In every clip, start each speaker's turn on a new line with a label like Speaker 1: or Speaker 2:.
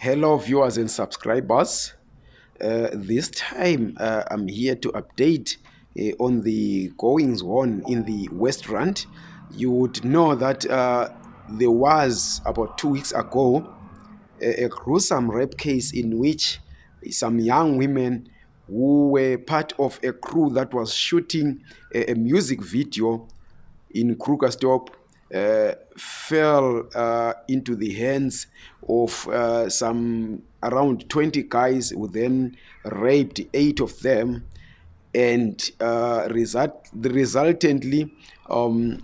Speaker 1: Hello, viewers and subscribers. Uh, this time uh, I'm here to update uh, on the goings on in the West Rand. You would know that uh, there was about two weeks ago a, a, gruesome rape case in which some young women who were part of a crew that was shooting a, a music video in Krugersdorp uh, fell uh, into the hands of uh, some around 20 guys who then raped eight of them and uh, result, resultantly um,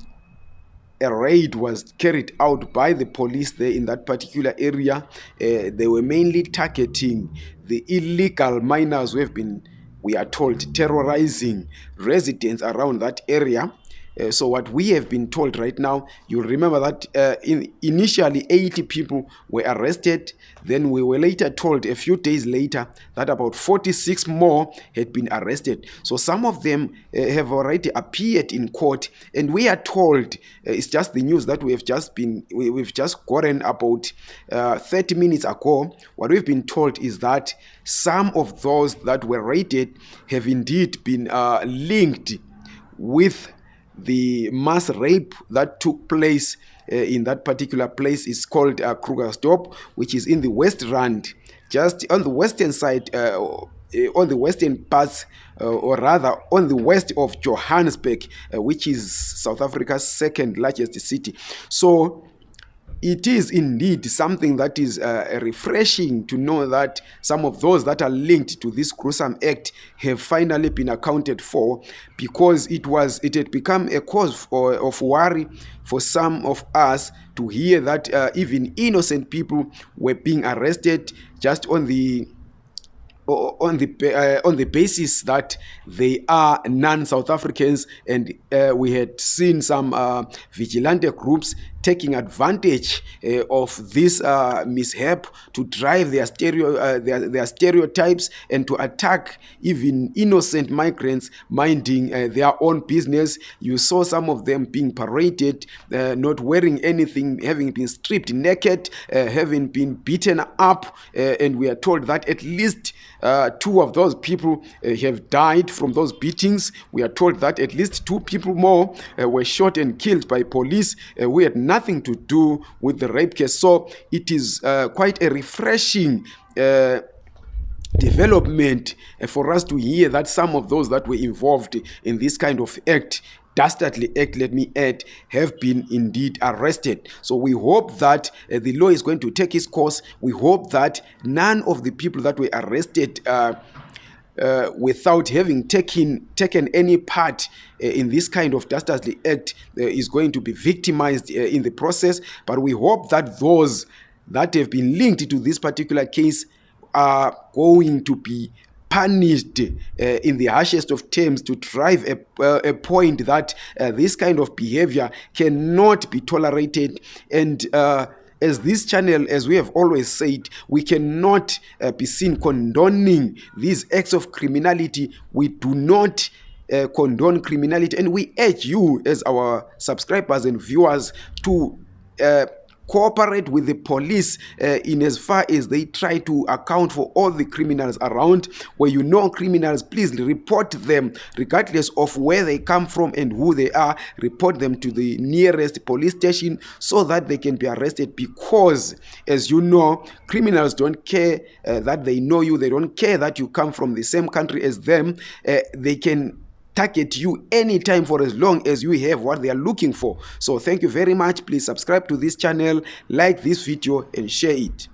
Speaker 1: a raid was carried out by the police there in that particular area. Uh, they were mainly targeting the illegal miners who have been, we are told, terrorizing residents around that area. Uh, so what we have been told right now, you remember that uh, in, initially 80 people were arrested. Then we were later told a few days later that about 46 more had been arrested. So some of them uh, have already appeared in court. And we are told, uh, it's just the news that we have just been, we, have just gotten about uh, 30 minutes ago. What we've been told is that some of those that were raided have indeed been linked with the mass rape that took place uh, in that particular place is called uh, Krugersdorp, which is in the West Rand, just on the western side, uh, uh on the western parts, uh, or rather on the west of Johannesburg, uh, which is South Africa's second largest city. So it is indeed something that is uh, refreshing to know that some of those that are linked to this gruesome act have finally been accounted for because it was it had become a cause for, of worry for some of us to hear that uh, even innocent people were being arrested just on the on the uh, on the basis that they are non-South Africans, and uh, we had seen some uh, vigilante groups taking advantage uh, of this uh, mishap to drive their stereo uh, their, their stereotypes and to attack even innocent migrants minding their own business. You saw some of them being paraded, not wearing anything, having been stripped naked, having been beaten up, and we are told that at least. Uh, two of those people have died from those beatings. We are told that at least two people more were shot and killed by police. we had nothing to do with the rape case. So it is quite a refreshing development for us to hear that some of those that were involved in this kind of act dastardly act, let me add, have been indeed arrested. So we hope that uh, the law is going to take its course. We hope that none of the people that were arrested uh, uh, without having taken taken any part uh, in this kind of dastardly act uh, is going to be victimized uh, in the process. But we hope that those that have been linked to this particular case are going to be punished uh, in the harshest of terms to drive a, uh, a point that uh, this kind of behavior cannot be tolerated and uh, as this channel, as we have always said, we cannot uh, be seen condoning these acts of criminality. We do not uh, condone criminality, and we urge you, as our subscribers and viewers, to uh, cooperate with the police uh, in as far as they try to account for all the criminals around. Where you know criminals please report them regardless of where they come from and who they are report them to the nearest police station so that they can be arrested. Because as you know criminals don't care uh, that they know you. They don't care that you come from the same country as them. Uh, they can target you anytime for as long as you have what they are looking for. So thank you very much. Please subscribe to this channel like this video and share it